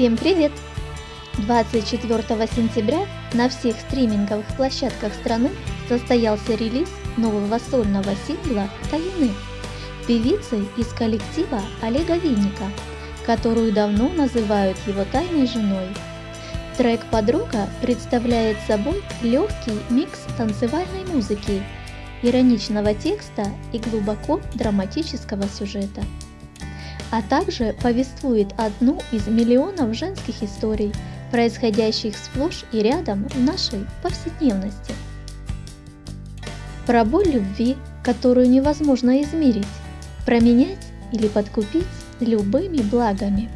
Всем привет! 24 сентября на всех стриминговых площадках страны состоялся релиз нового сольного сингла «Таюны» певицы из коллектива Олега Винника, которую давно называют его тайной женой. Трек «Подруга» представляет собой легкий микс танцевальной музыки, ироничного текста и глубоко драматического сюжета а также повествует одну из миллионов женских историй, происходящих сплошь и рядом в нашей повседневности. Про боль любви, которую невозможно измерить, променять или подкупить любыми благами.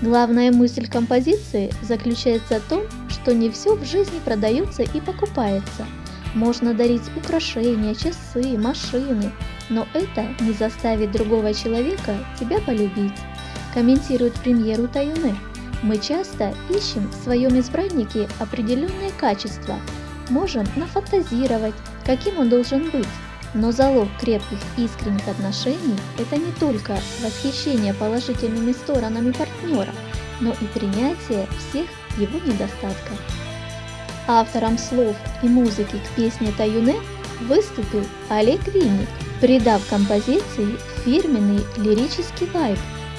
Главная мысль композиции заключается в том, что не все в жизни продается и покупается. Можно дарить украшения, часы, машины, но это не заставит другого человека тебя полюбить, комментирует премьеру Таюне. Мы часто ищем в своем избраннике определенные качества, можем нафантазировать, каким он должен быть, но залог крепких искренних отношений – это не только восхищение положительными сторонами партнера, но и принятие всех его недостатков. Автором слов и музыки к песне Таюне выступил Олег Винник – придав композиции фирменный лирический вайб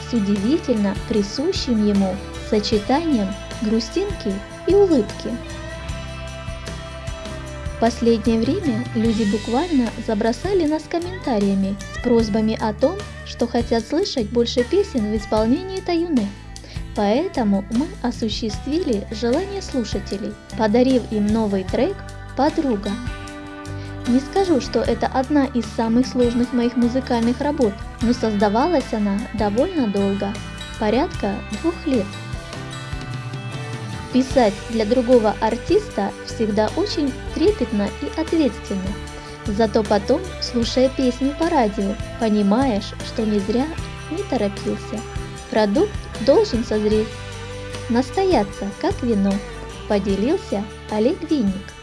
с удивительно присущим ему сочетанием грустинки и улыбки. В последнее время люди буквально забросали нас комментариями с просьбами о том, что хотят слышать больше песен в исполнении Таюны. Поэтому мы осуществили желание слушателей, подарив им новый трек «Подруга», не скажу, что это одна из самых сложных моих музыкальных работ, но создавалась она довольно долго, порядка двух лет. Писать для другого артиста всегда очень трепетно и ответственно. Зато потом, слушая песню по радио, понимаешь, что не зря не торопился. Продукт должен созреть, настояться, как вино, поделился Олег Винник.